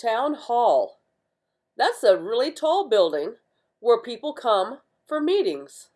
Town Hall. That's a really tall building where people come for meetings.